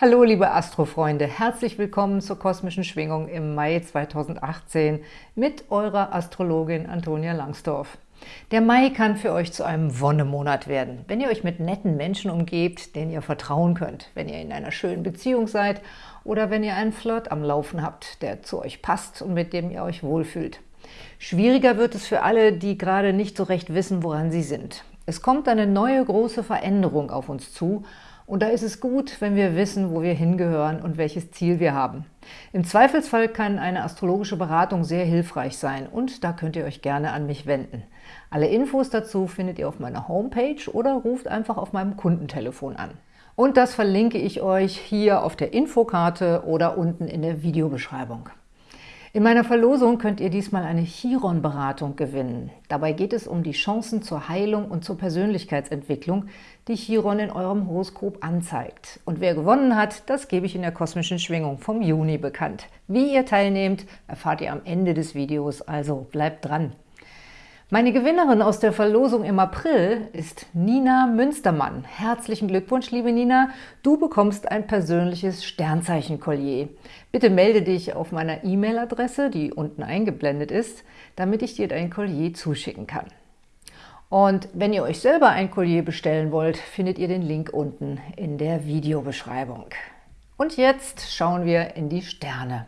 Hallo liebe Astrofreunde, herzlich willkommen zur kosmischen Schwingung im Mai 2018 mit eurer Astrologin Antonia Langsdorf. Der Mai kann für euch zu einem Wonnemonat werden, wenn ihr euch mit netten Menschen umgebt, denen ihr vertrauen könnt, wenn ihr in einer schönen Beziehung seid oder wenn ihr einen Flirt am Laufen habt, der zu euch passt und mit dem ihr euch wohlfühlt. Schwieriger wird es für alle, die gerade nicht so recht wissen, woran sie sind. Es kommt eine neue große Veränderung auf uns zu und da ist es gut, wenn wir wissen, wo wir hingehören und welches Ziel wir haben. Im Zweifelsfall kann eine astrologische Beratung sehr hilfreich sein und da könnt ihr euch gerne an mich wenden. Alle Infos dazu findet ihr auf meiner Homepage oder ruft einfach auf meinem Kundentelefon an. Und das verlinke ich euch hier auf der Infokarte oder unten in der Videobeschreibung. In meiner Verlosung könnt ihr diesmal eine Chiron-Beratung gewinnen. Dabei geht es um die Chancen zur Heilung und zur Persönlichkeitsentwicklung, die Chiron in eurem Horoskop anzeigt. Und wer gewonnen hat, das gebe ich in der kosmischen Schwingung vom Juni bekannt. Wie ihr teilnehmt, erfahrt ihr am Ende des Videos, also bleibt dran! Meine Gewinnerin aus der Verlosung im April ist Nina Münstermann. Herzlichen Glückwunsch, liebe Nina. Du bekommst ein persönliches Sternzeichen-Kollier. Bitte melde dich auf meiner E-Mail-Adresse, die unten eingeblendet ist, damit ich dir dein Kollier zuschicken kann. Und wenn ihr euch selber ein Kollier bestellen wollt, findet ihr den Link unten in der Videobeschreibung. Und jetzt schauen wir in die Sterne.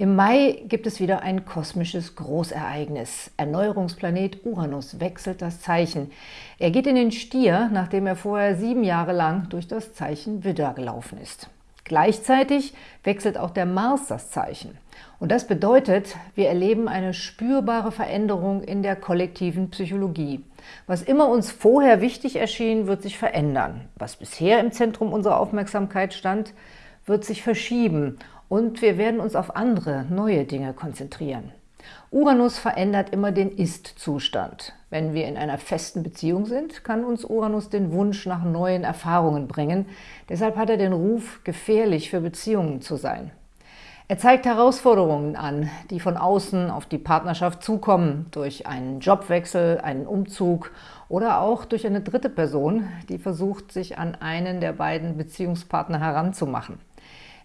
Im Mai gibt es wieder ein kosmisches Großereignis. Erneuerungsplanet Uranus wechselt das Zeichen. Er geht in den Stier, nachdem er vorher sieben Jahre lang durch das Zeichen Widder gelaufen ist. Gleichzeitig wechselt auch der Mars das Zeichen. Und das bedeutet, wir erleben eine spürbare Veränderung in der kollektiven Psychologie. Was immer uns vorher wichtig erschien, wird sich verändern. Was bisher im Zentrum unserer Aufmerksamkeit stand, wird sich verschieben und wir werden uns auf andere, neue Dinge konzentrieren. Uranus verändert immer den Ist-Zustand. Wenn wir in einer festen Beziehung sind, kann uns Uranus den Wunsch nach neuen Erfahrungen bringen. Deshalb hat er den Ruf, gefährlich für Beziehungen zu sein. Er zeigt Herausforderungen an, die von außen auf die Partnerschaft zukommen, durch einen Jobwechsel, einen Umzug oder auch durch eine dritte Person, die versucht, sich an einen der beiden Beziehungspartner heranzumachen.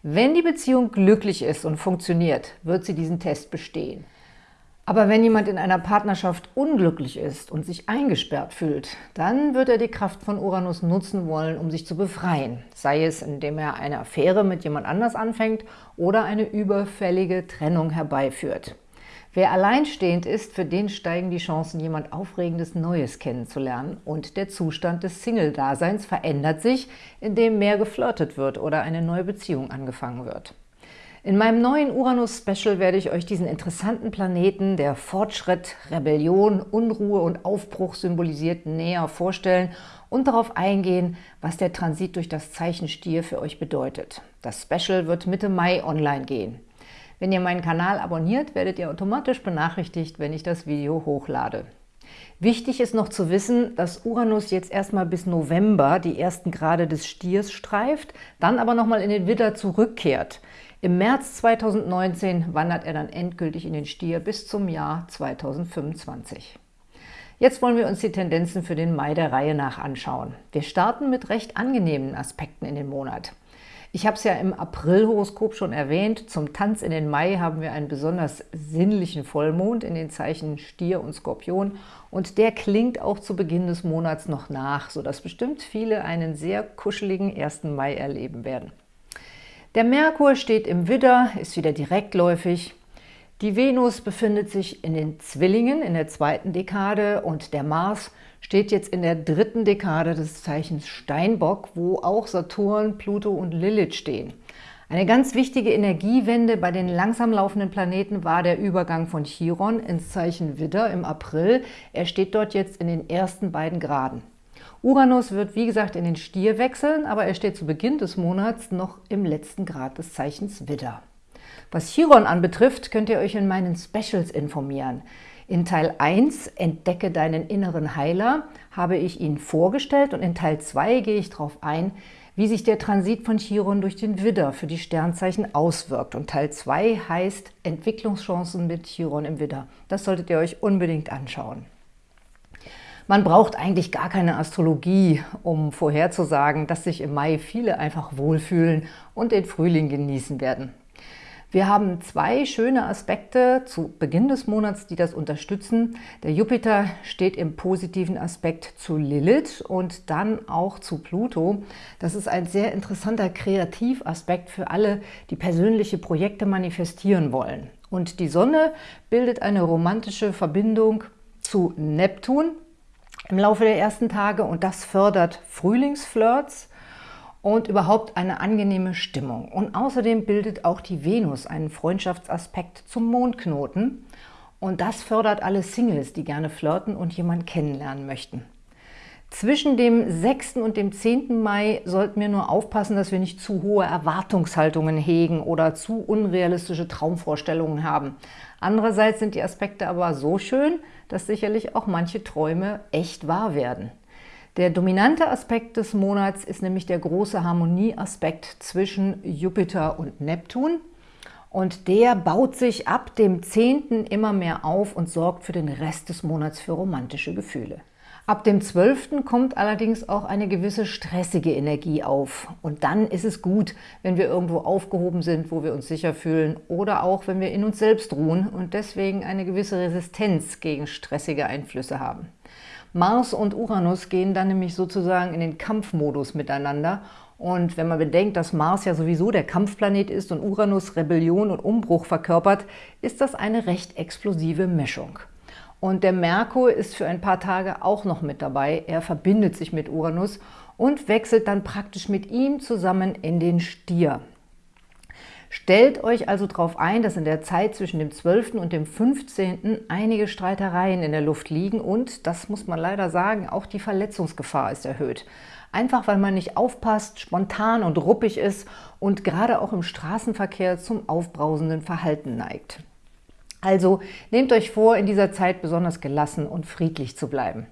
Wenn die Beziehung glücklich ist und funktioniert, wird sie diesen Test bestehen. Aber wenn jemand in einer Partnerschaft unglücklich ist und sich eingesperrt fühlt, dann wird er die Kraft von Uranus nutzen wollen, um sich zu befreien. Sei es, indem er eine Affäre mit jemand anders anfängt oder eine überfällige Trennung herbeiführt. Wer alleinstehend ist, für den steigen die Chancen, jemand Aufregendes Neues kennenzulernen und der Zustand des Single-Daseins verändert sich, indem mehr geflirtet wird oder eine neue Beziehung angefangen wird. In meinem neuen Uranus-Special werde ich euch diesen interessanten Planeten, der Fortschritt, Rebellion, Unruhe und Aufbruch symbolisiert, näher vorstellen und darauf eingehen, was der Transit durch das Zeichen Stier für euch bedeutet. Das Special wird Mitte Mai online gehen. Wenn ihr meinen Kanal abonniert, werdet ihr automatisch benachrichtigt, wenn ich das Video hochlade. Wichtig ist noch zu wissen, dass Uranus jetzt erstmal bis November die ersten Grade des Stiers streift, dann aber nochmal in den Widder zurückkehrt. Im März 2019 wandert er dann endgültig in den Stier bis zum Jahr 2025. Jetzt wollen wir uns die Tendenzen für den Mai der Reihe nach anschauen. Wir starten mit recht angenehmen Aspekten in den Monat. Ich habe es ja im April-Horoskop schon erwähnt. Zum Tanz in den Mai haben wir einen besonders sinnlichen Vollmond in den Zeichen Stier und Skorpion. Und der klingt auch zu Beginn des Monats noch nach, sodass bestimmt viele einen sehr kuscheligen 1. Mai erleben werden. Der Merkur steht im Widder, ist wieder direktläufig. Die Venus befindet sich in den Zwillingen in der zweiten Dekade und der Mars steht jetzt in der dritten Dekade des Zeichens Steinbock, wo auch Saturn, Pluto und Lilith stehen. Eine ganz wichtige Energiewende bei den langsam laufenden Planeten war der Übergang von Chiron ins Zeichen Widder im April. Er steht dort jetzt in den ersten beiden Graden. Uranus wird, wie gesagt, in den Stier wechseln, aber er steht zu Beginn des Monats noch im letzten Grad des Zeichens Widder. Was Chiron anbetrifft, könnt ihr euch in meinen Specials informieren. In Teil 1 Entdecke deinen inneren Heiler habe ich ihn vorgestellt und in Teil 2 gehe ich darauf ein, wie sich der Transit von Chiron durch den Widder für die Sternzeichen auswirkt. Und Teil 2 heißt Entwicklungschancen mit Chiron im Widder. Das solltet ihr euch unbedingt anschauen. Man braucht eigentlich gar keine Astrologie, um vorherzusagen, dass sich im Mai viele einfach wohlfühlen und den Frühling genießen werden. Wir haben zwei schöne Aspekte zu Beginn des Monats, die das unterstützen. Der Jupiter steht im positiven Aspekt zu Lilith und dann auch zu Pluto. Das ist ein sehr interessanter Kreativaspekt für alle, die persönliche Projekte manifestieren wollen. Und die Sonne bildet eine romantische Verbindung zu Neptun, im Laufe der ersten Tage und das fördert Frühlingsflirts und überhaupt eine angenehme Stimmung. Und außerdem bildet auch die Venus einen Freundschaftsaspekt zum Mondknoten und das fördert alle Singles, die gerne flirten und jemanden kennenlernen möchten. Zwischen dem 6. und dem 10. Mai sollten wir nur aufpassen, dass wir nicht zu hohe Erwartungshaltungen hegen oder zu unrealistische Traumvorstellungen haben. Andererseits sind die Aspekte aber so schön, dass sicherlich auch manche Träume echt wahr werden. Der dominante Aspekt des Monats ist nämlich der große Harmonieaspekt zwischen Jupiter und Neptun. Und der baut sich ab dem 10. immer mehr auf und sorgt für den Rest des Monats für romantische Gefühle. Ab dem 12. kommt allerdings auch eine gewisse stressige Energie auf. Und dann ist es gut, wenn wir irgendwo aufgehoben sind, wo wir uns sicher fühlen oder auch, wenn wir in uns selbst ruhen und deswegen eine gewisse Resistenz gegen stressige Einflüsse haben. Mars und Uranus gehen dann nämlich sozusagen in den Kampfmodus miteinander und wenn man bedenkt, dass Mars ja sowieso der Kampfplanet ist und Uranus Rebellion und Umbruch verkörpert, ist das eine recht explosive Mischung. Und der Merkur ist für ein paar Tage auch noch mit dabei. Er verbindet sich mit Uranus und wechselt dann praktisch mit ihm zusammen in den Stier. Stellt euch also darauf ein, dass in der Zeit zwischen dem 12. und dem 15. einige Streitereien in der Luft liegen und, das muss man leider sagen, auch die Verletzungsgefahr ist erhöht. Einfach weil man nicht aufpasst, spontan und ruppig ist und gerade auch im Straßenverkehr zum aufbrausenden Verhalten neigt. Also nehmt euch vor, in dieser Zeit besonders gelassen und friedlich zu bleiben.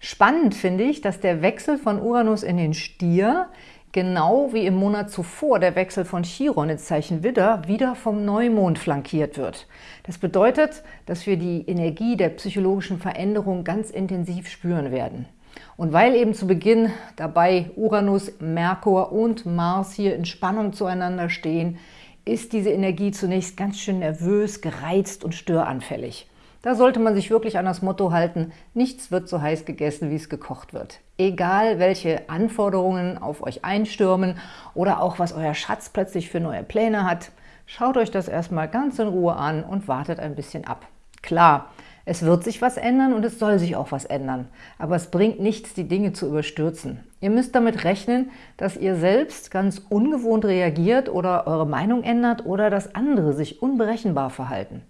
Spannend finde ich, dass der Wechsel von Uranus in den Stier genau wie im Monat zuvor der Wechsel von Chiron ins Zeichen Widder wieder vom Neumond flankiert wird. Das bedeutet, dass wir die Energie der psychologischen Veränderung ganz intensiv spüren werden. Und weil eben zu Beginn dabei Uranus, Merkur und Mars hier in Spannung zueinander stehen, ist diese Energie zunächst ganz schön nervös, gereizt und störanfällig. Da sollte man sich wirklich an das Motto halten, nichts wird so heiß gegessen, wie es gekocht wird. Egal, welche Anforderungen auf euch einstürmen oder auch was euer Schatz plötzlich für neue Pläne hat, schaut euch das erstmal ganz in Ruhe an und wartet ein bisschen ab. Klar, es wird sich was ändern und es soll sich auch was ändern. Aber es bringt nichts, die Dinge zu überstürzen. Ihr müsst damit rechnen, dass ihr selbst ganz ungewohnt reagiert oder eure Meinung ändert oder dass andere sich unberechenbar verhalten.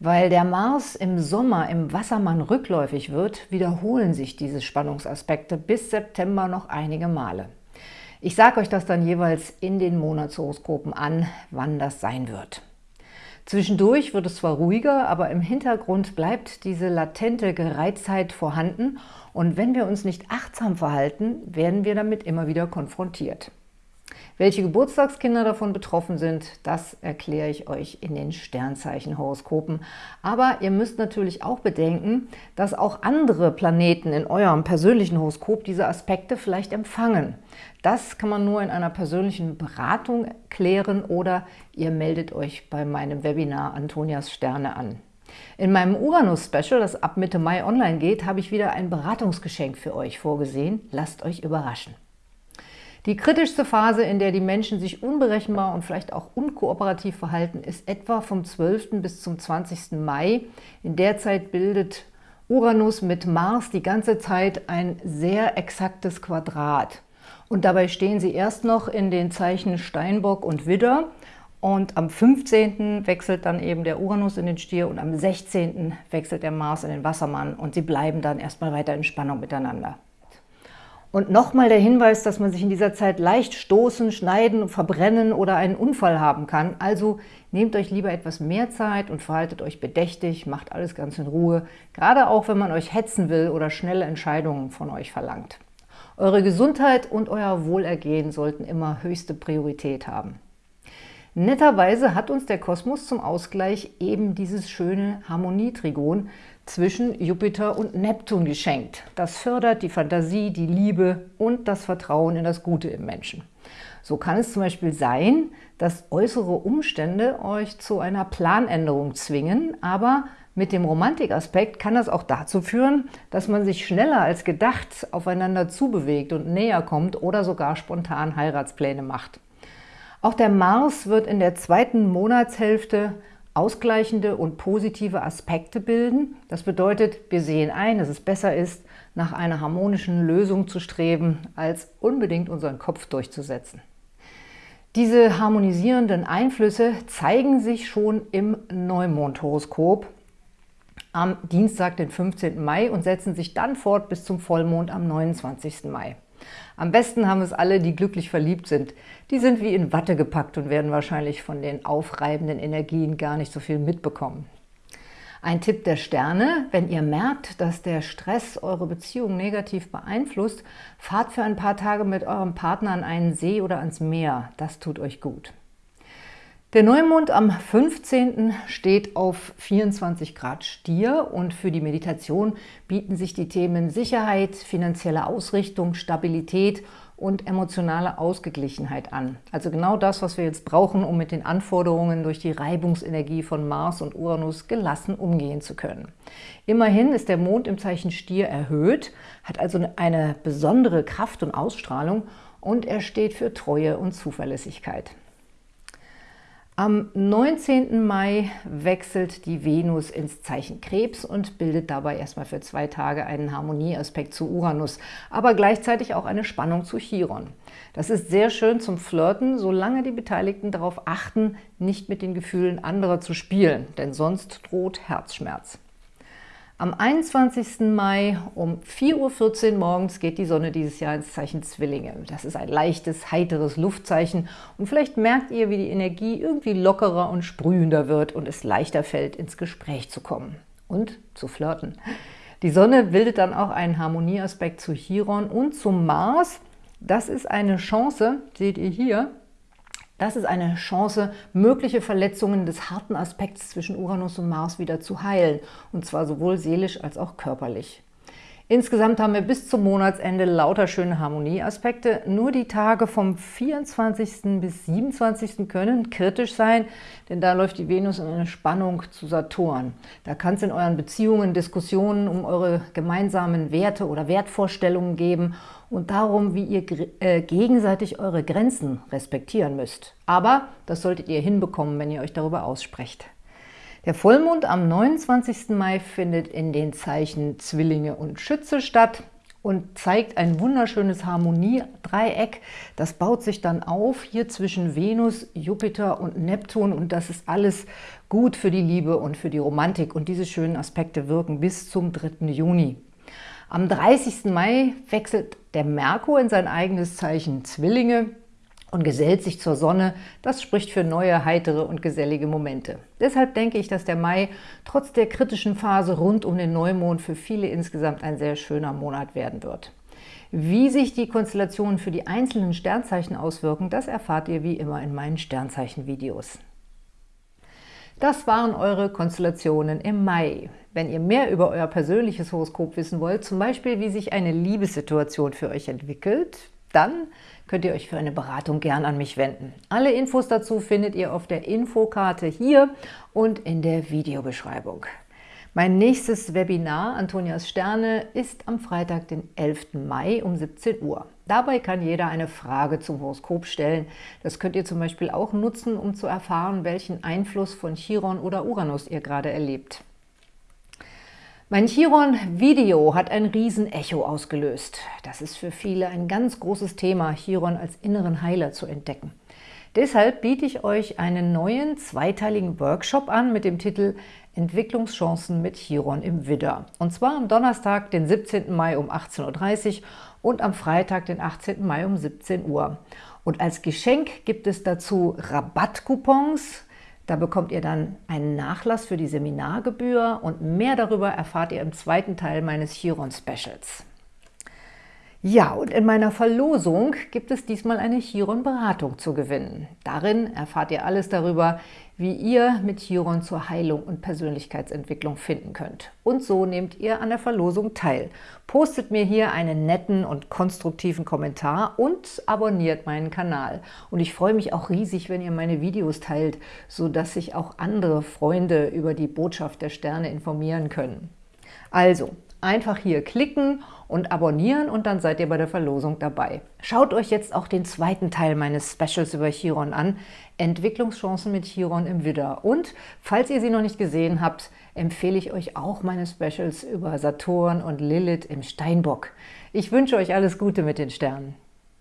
Weil der Mars im Sommer im Wassermann rückläufig wird, wiederholen sich diese Spannungsaspekte bis September noch einige Male. Ich sage euch das dann jeweils in den Monatshoroskopen an, wann das sein wird. Zwischendurch wird es zwar ruhiger, aber im Hintergrund bleibt diese latente Gereiztheit vorhanden und wenn wir uns nicht achtsam verhalten, werden wir damit immer wieder konfrontiert. Welche Geburtstagskinder davon betroffen sind, das erkläre ich euch in den Sternzeichenhoroskopen. Aber ihr müsst natürlich auch bedenken, dass auch andere Planeten in eurem persönlichen Horoskop diese Aspekte vielleicht empfangen. Das kann man nur in einer persönlichen Beratung klären oder ihr meldet euch bei meinem Webinar Antonias Sterne an. In meinem Uranus-Special, das ab Mitte Mai online geht, habe ich wieder ein Beratungsgeschenk für euch vorgesehen. Lasst euch überraschen. Die kritischste Phase, in der die Menschen sich unberechenbar und vielleicht auch unkooperativ verhalten, ist etwa vom 12. bis zum 20. Mai. In der Zeit bildet Uranus mit Mars die ganze Zeit ein sehr exaktes Quadrat. Und dabei stehen sie erst noch in den Zeichen Steinbock und Widder. Und am 15. wechselt dann eben der Uranus in den Stier und am 16. wechselt der Mars in den Wassermann und sie bleiben dann erstmal weiter in Spannung miteinander. Und nochmal der Hinweis, dass man sich in dieser Zeit leicht stoßen, schneiden, verbrennen oder einen Unfall haben kann. Also nehmt euch lieber etwas mehr Zeit und verhaltet euch bedächtig, macht alles ganz in Ruhe, gerade auch wenn man euch hetzen will oder schnelle Entscheidungen von euch verlangt. Eure Gesundheit und euer Wohlergehen sollten immer höchste Priorität haben. Netterweise hat uns der Kosmos zum Ausgleich eben dieses schöne Harmonietrigon zwischen Jupiter und Neptun geschenkt. Das fördert die Fantasie, die Liebe und das Vertrauen in das Gute im Menschen. So kann es zum Beispiel sein, dass äußere Umstände euch zu einer Planänderung zwingen, aber mit dem Romantikaspekt kann das auch dazu führen, dass man sich schneller als gedacht aufeinander zubewegt und näher kommt oder sogar spontan Heiratspläne macht. Auch der Mars wird in der zweiten Monatshälfte ausgleichende und positive Aspekte bilden. Das bedeutet, wir sehen ein, dass es besser ist, nach einer harmonischen Lösung zu streben, als unbedingt unseren Kopf durchzusetzen. Diese harmonisierenden Einflüsse zeigen sich schon im Neumondhoroskop am Dienstag, den 15. Mai und setzen sich dann fort bis zum Vollmond am 29. Mai. Am besten haben es alle, die glücklich verliebt sind. Die sind wie in Watte gepackt und werden wahrscheinlich von den aufreibenden Energien gar nicht so viel mitbekommen. Ein Tipp der Sterne, wenn ihr merkt, dass der Stress eure Beziehung negativ beeinflusst, fahrt für ein paar Tage mit eurem Partner an einen See oder ans Meer. Das tut euch gut. Der Neumond am 15. steht auf 24 Grad Stier und für die Meditation bieten sich die Themen Sicherheit, finanzielle Ausrichtung, Stabilität und emotionale Ausgeglichenheit an. Also genau das, was wir jetzt brauchen, um mit den Anforderungen durch die Reibungsenergie von Mars und Uranus gelassen umgehen zu können. Immerhin ist der Mond im Zeichen Stier erhöht, hat also eine besondere Kraft und Ausstrahlung und er steht für Treue und Zuverlässigkeit. Am 19. Mai wechselt die Venus ins Zeichen Krebs und bildet dabei erstmal für zwei Tage einen Harmonieaspekt zu Uranus, aber gleichzeitig auch eine Spannung zu Chiron. Das ist sehr schön zum Flirten, solange die Beteiligten darauf achten, nicht mit den Gefühlen anderer zu spielen, denn sonst droht Herzschmerz. Am 21. Mai um 4.14 Uhr morgens geht die Sonne dieses Jahr ins Zeichen Zwillinge. Das ist ein leichtes, heiteres Luftzeichen und vielleicht merkt ihr, wie die Energie irgendwie lockerer und sprühender wird und es leichter fällt, ins Gespräch zu kommen und zu flirten. Die Sonne bildet dann auch einen Harmonieaspekt zu Chiron und zum Mars. Das ist eine Chance, seht ihr hier, das ist eine Chance, mögliche Verletzungen des harten Aspekts zwischen Uranus und Mars wieder zu heilen, und zwar sowohl seelisch als auch körperlich. Insgesamt haben wir bis zum Monatsende lauter schöne Harmonieaspekte. Nur die Tage vom 24. bis 27. können kritisch sein, denn da läuft die Venus in eine Spannung zu Saturn. Da kann es in euren Beziehungen Diskussionen um eure gemeinsamen Werte oder Wertvorstellungen geben und darum, wie ihr äh, gegenseitig eure Grenzen respektieren müsst. Aber das solltet ihr hinbekommen, wenn ihr euch darüber aussprecht. Der Vollmond am 29. Mai findet in den Zeichen Zwillinge und Schütze statt und zeigt ein wunderschönes Harmoniedreieck. Das baut sich dann auf hier zwischen Venus, Jupiter und Neptun und das ist alles gut für die Liebe und für die Romantik und diese schönen Aspekte wirken bis zum 3. Juni. Am 30. Mai wechselt der Merkur in sein eigenes Zeichen Zwillinge und gesellt sich zur Sonne. Das spricht für neue, heitere und gesellige Momente. Deshalb denke ich, dass der Mai trotz der kritischen Phase rund um den Neumond für viele insgesamt ein sehr schöner Monat werden wird. Wie sich die Konstellationen für die einzelnen Sternzeichen auswirken, das erfahrt ihr wie immer in meinen Sternzeichen-Videos. Das waren eure Konstellationen im Mai. Wenn ihr mehr über euer persönliches Horoskop wissen wollt, zum Beispiel wie sich eine Liebessituation für euch entwickelt, dann könnt ihr euch für eine Beratung gern an mich wenden. Alle Infos dazu findet ihr auf der Infokarte hier und in der Videobeschreibung. Mein nächstes Webinar, Antonias Sterne, ist am Freitag, den 11. Mai um 17 Uhr. Dabei kann jeder eine Frage zum Horoskop stellen. Das könnt ihr zum Beispiel auch nutzen, um zu erfahren, welchen Einfluss von Chiron oder Uranus ihr gerade erlebt. Mein Chiron-Video hat ein Riesenecho ausgelöst. Das ist für viele ein ganz großes Thema, Chiron als inneren Heiler zu entdecken. Deshalb biete ich euch einen neuen zweiteiligen Workshop an mit dem Titel Entwicklungschancen mit Chiron im Widder. Und zwar am Donnerstag, den 17. Mai um 18.30 Uhr und am Freitag, den 18. Mai um 17 Uhr. Und als Geschenk gibt es dazu Rabattcoupons, da bekommt ihr dann einen Nachlass für die Seminargebühr und mehr darüber erfahrt ihr im zweiten Teil meines Chiron-Specials. Ja, und in meiner Verlosung gibt es diesmal eine Chiron-Beratung zu gewinnen. Darin erfahrt ihr alles darüber, wie ihr mit Chiron zur Heilung und Persönlichkeitsentwicklung finden könnt. Und so nehmt ihr an der Verlosung teil. Postet mir hier einen netten und konstruktiven Kommentar und abonniert meinen Kanal. Und ich freue mich auch riesig, wenn ihr meine Videos teilt, sodass sich auch andere Freunde über die Botschaft der Sterne informieren können. Also, einfach hier klicken und abonnieren und dann seid ihr bei der Verlosung dabei. Schaut euch jetzt auch den zweiten Teil meines Specials über Chiron an, Entwicklungschancen mit Chiron im Widder. Und falls ihr sie noch nicht gesehen habt, empfehle ich euch auch meine Specials über Saturn und Lilith im Steinbock. Ich wünsche euch alles Gute mit den Sternen.